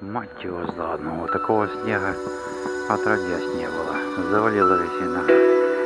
Мать его за Вот такого снега отродясь не было. Завалило весь виноград.